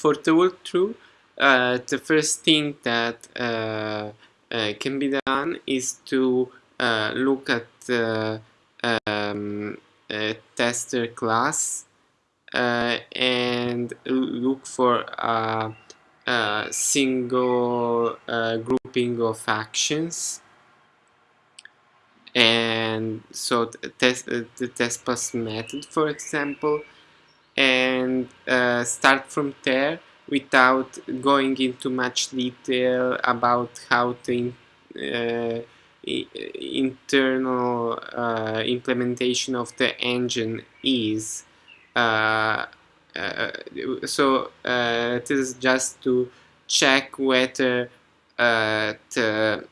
for the walkthrough, uh, the first thing that uh, uh, can be done is to uh, look at the um, tester class and look for a, a single grouping of actions. And so the test, the test pass method for example and uh, start from there without going into much detail about how the uh, internal uh, implementation of the engine is. Uh, uh so uh, this is just to check whether the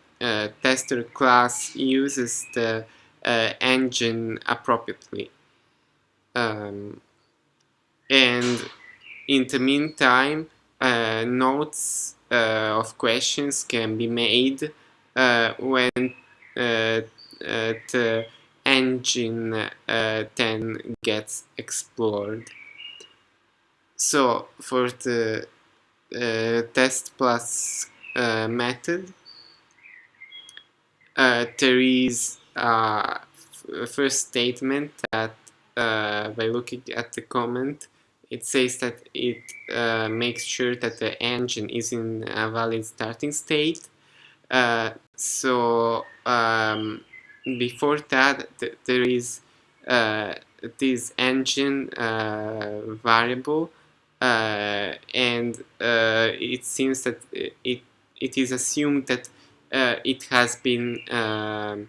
tester class uses the engine appropriately. Um, and in the meantime, uh, notes uh, of questions can be made uh, when uh, uh, the engine then gets explored. So for the test plus method, there is a first statement that by looking at the comment it says that it uh, makes sure that the engine is in a valid starting state. Uh, so um, before that, th there is uh, this engine uh, variable, uh, and uh, it seems that it it is assumed that it has been um,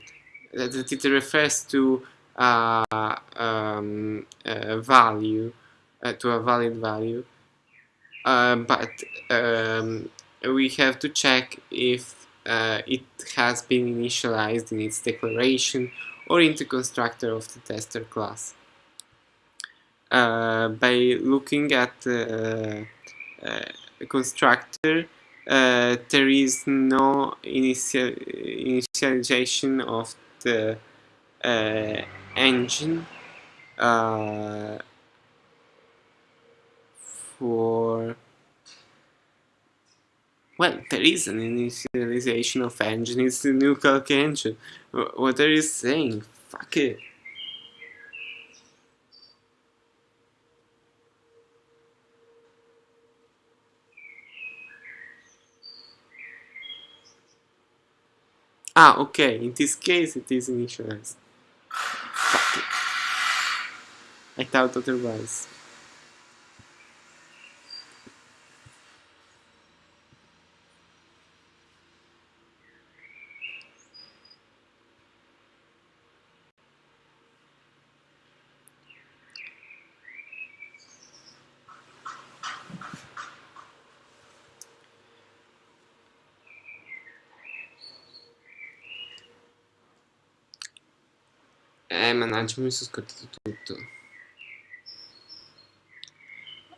that it refers to um, a value uh, to a valid value uh, but um, we have to check if uh, it has been initialized in its declaration or into constructor of the tester class. Uh, by looking at the uh, constructor, uh, there is no initial initialization of the engine for well, there is an initialization of engine, it's the new CalcEngine. What are you saying? Fuck it. Ah, okay, in this case it is initialized. Fuck it. I thought otherwise.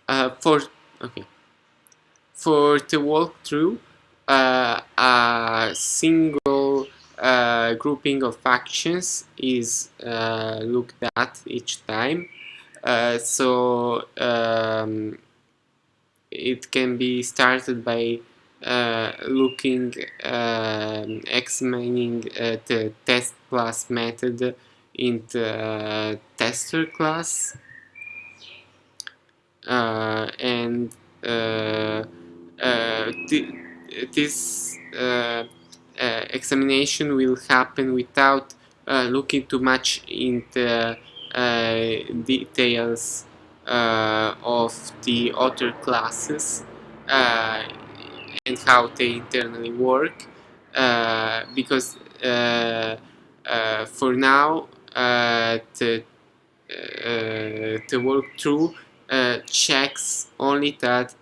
Uh, for, okay. For the walkthrough, uh, a single uh, grouping of actions is uh, looked at each time. Uh, so um, it can be started by uh, looking, um, examining the test plus method in the tester class. Uh, and uh, uh, this examination will happen without looking too much into details of the other classes and how they internally work uh, because uh, uh, for now to, to work through checks only that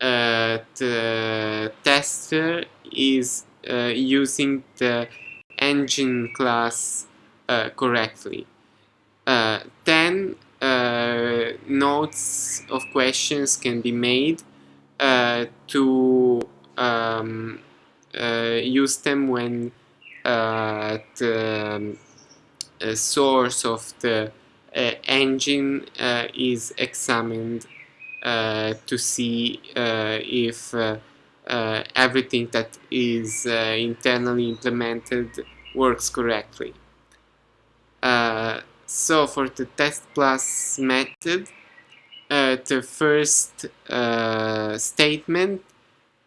the tester is using the engine class correctly. then uh, notes of questions can be made uh, to um, uh, use them when the source of the uh, engine uh, is examined to see if everything that is internally implemented works correctly. so for the test plus method, the first statement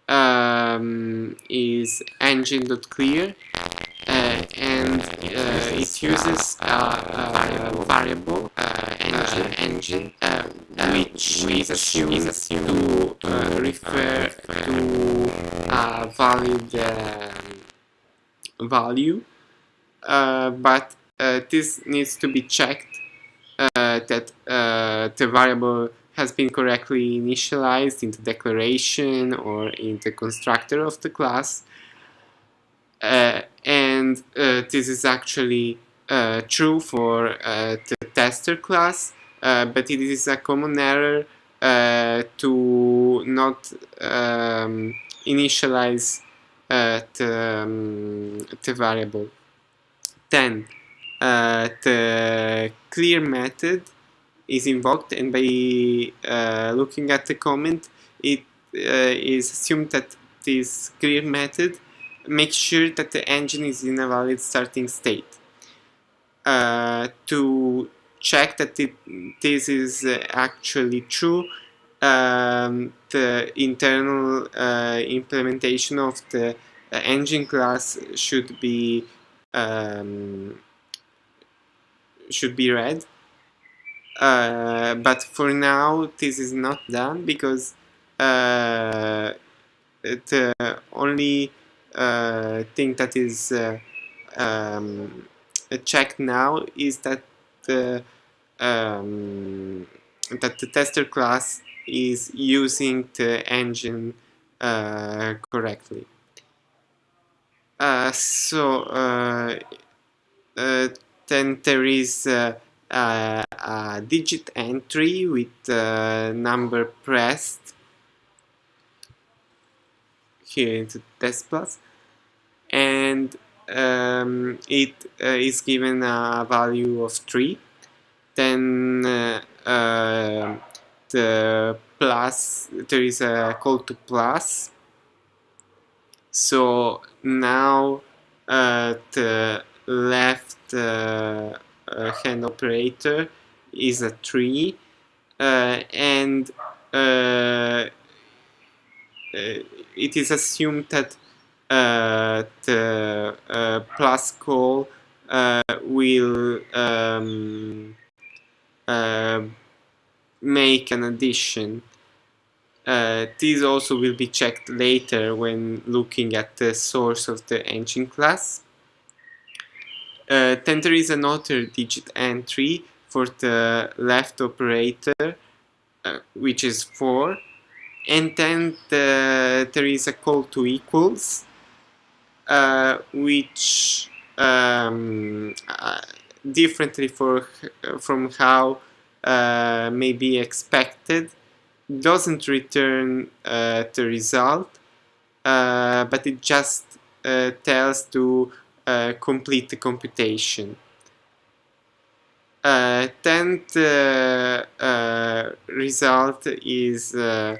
um, is engine.clear uh, uh, it uses a, a variable uh, engine, engine which is assumed, is assumed to refer to a valid um, value but this needs to be checked that the variable has been correctly initialized in the declaration or in the constructor of the class. Uh, and uh, this is actually uh, true for uh, the tester class, uh, but it is a common error uh, to not um, initialize the, um, the variable. Then, the clear method is invoked and by uh, looking at the comment it uh, is assumed that this clear method makes sure that the engine is in a valid starting state. Uh, to check that it, this is uh, actually true, um, the internal uh, implementation of the uh, engine class should be um, should be read. Uh, but for now this is not done because uh, the only uh, thing that is um, checked now is that the um, that the tester class is using the engine uh, correctly. so then there is uh, a digit entry with uh, number pressed here into test plus and um, it uh, is given a value of 3 then uh, uh, the plus there is a call to plus. So now uh, the left uh, hand operator is a tree uh, and uh, it is assumed that the plus call will um, make an addition. Uh, this also will be checked later when looking at the source of the engine class. Uh, then there is another digit entry for the left operator, uh, which is 4. And then the, there is a call to equals, uh, which um, uh, differently for, from how uh, may be expected, doesn't return uh, the result, but it just tells to uh, complete the computation. Uh, then the uh, result is uh,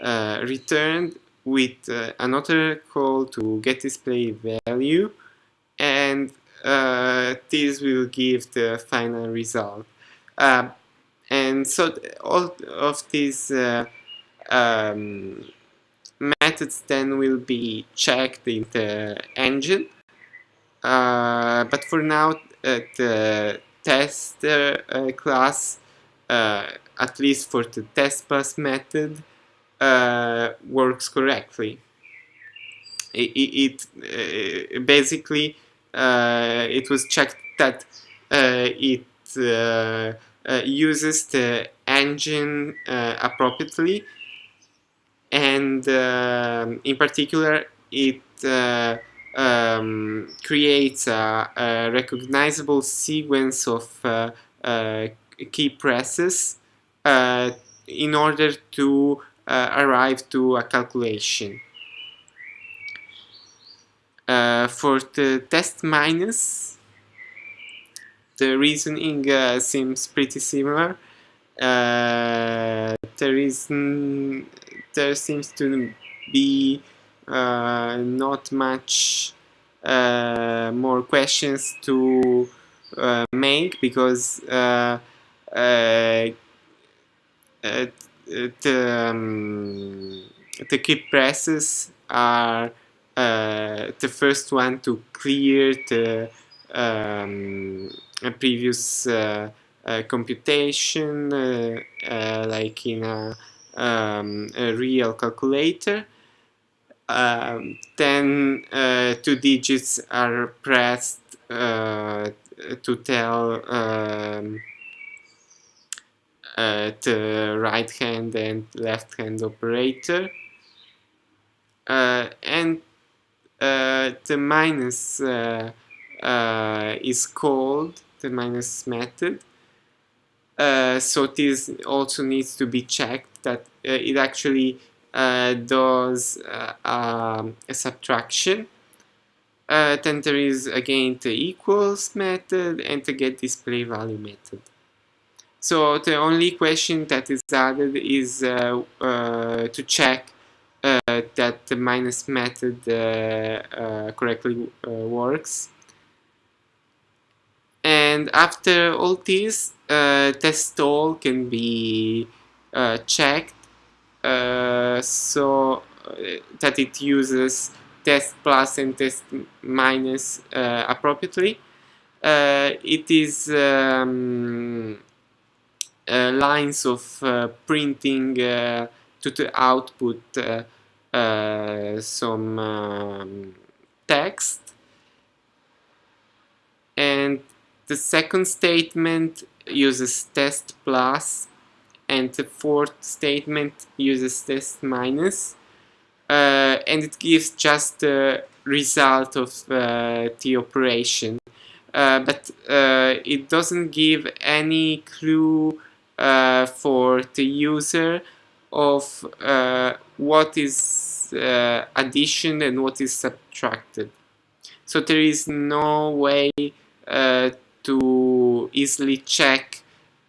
uh, returned with another call to get display value and this will give the final result. and so all of these um, methods then will be checked in the engine uh, but for now, uh, the tester uh, class, at least for the test pass method, works correctly. It, it basically it was checked that it uses the engine appropriately and in particular it uh, um, creates a, a, recognizable sequence of uh, uh, key presses uh, in order to uh, arrive to a calculation. Uh, for the test minus, the reasoning uh, seems pretty similar. uh, there is there seems to be uh, not much uh, more questions to uh, make because uh, uh, the, um, the key presses are the first one to clear the um, previous computation like in a, um, a real calculator. Um, then uh, two digits are pressed uh, to tell the right hand and left hand operator uh, and uh, the minus uh, is called the minus method so this also needs to be checked that it actually uh, does uh, um, a subtraction. Uh, then there is again the equals method and the get display value method. So the only question that is added is uh, uh, to check uh, that the minus method correctly works. And after all this, test all can be checked uh, so uh, that it uses test plus and test minus uh, appropriately. it is um, lines of printing to the output some um, text. And the second statement uses test plus and the fourth statement uses test minus uh, and it gives just the result of uh, the operation. Uh, but uh, it doesn't give any clue uh, for the user of uh, what is addition and what is subtracted so there is no way to easily check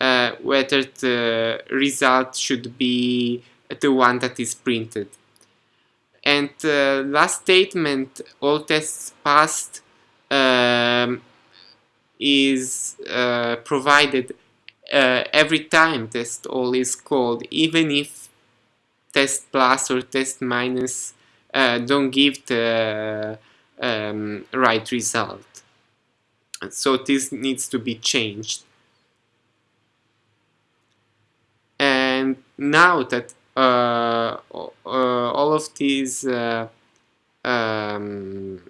uh, whether the result should be the one that is printed. And the last statement, all tests passed, um, is uh, provided uh, every time test all is called, even if test plus or test minus uh, don't give the um, right result. So this needs to be changed. and now that uh, uh, all of these uh, um,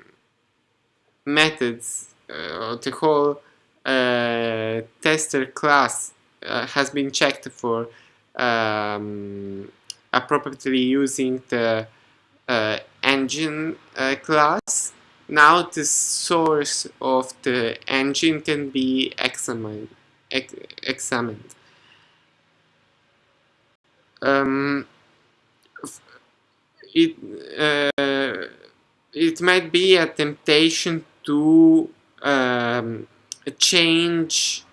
methods, uh, the whole tester class uh, has been checked for um, appropriately using the engine class, now the source of the engine can be examined. Ex examined um, it uh, it might be a temptation to um, change uh, uh,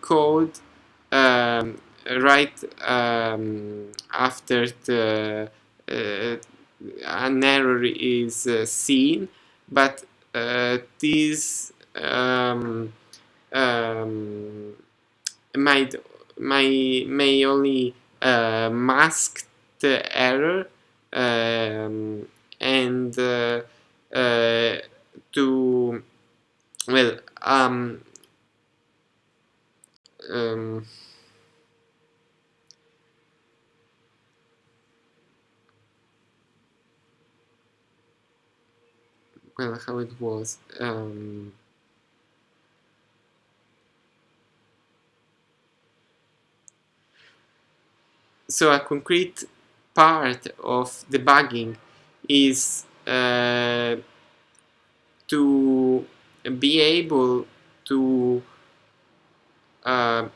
code um, right um, after the uh, an error is uh, seen, but uh, this um, um, might may may only uh, mask the error um, and uh, uh, to well um, um, well how it was um, so a concrete part of debugging is uh, to be able to uh,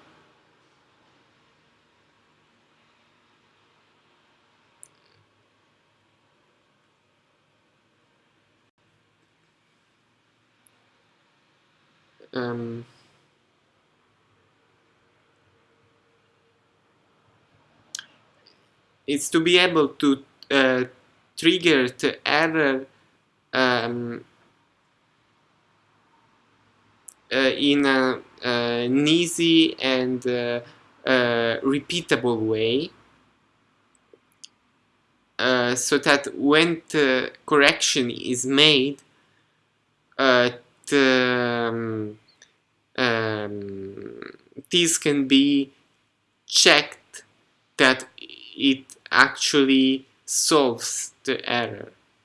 um, is to be able to uh, trigger the error um, in a, an easy and uh, uh, repeatable way. Uh, so that when the correction is made uh, the, um, um, this can be checked that it actually solves the error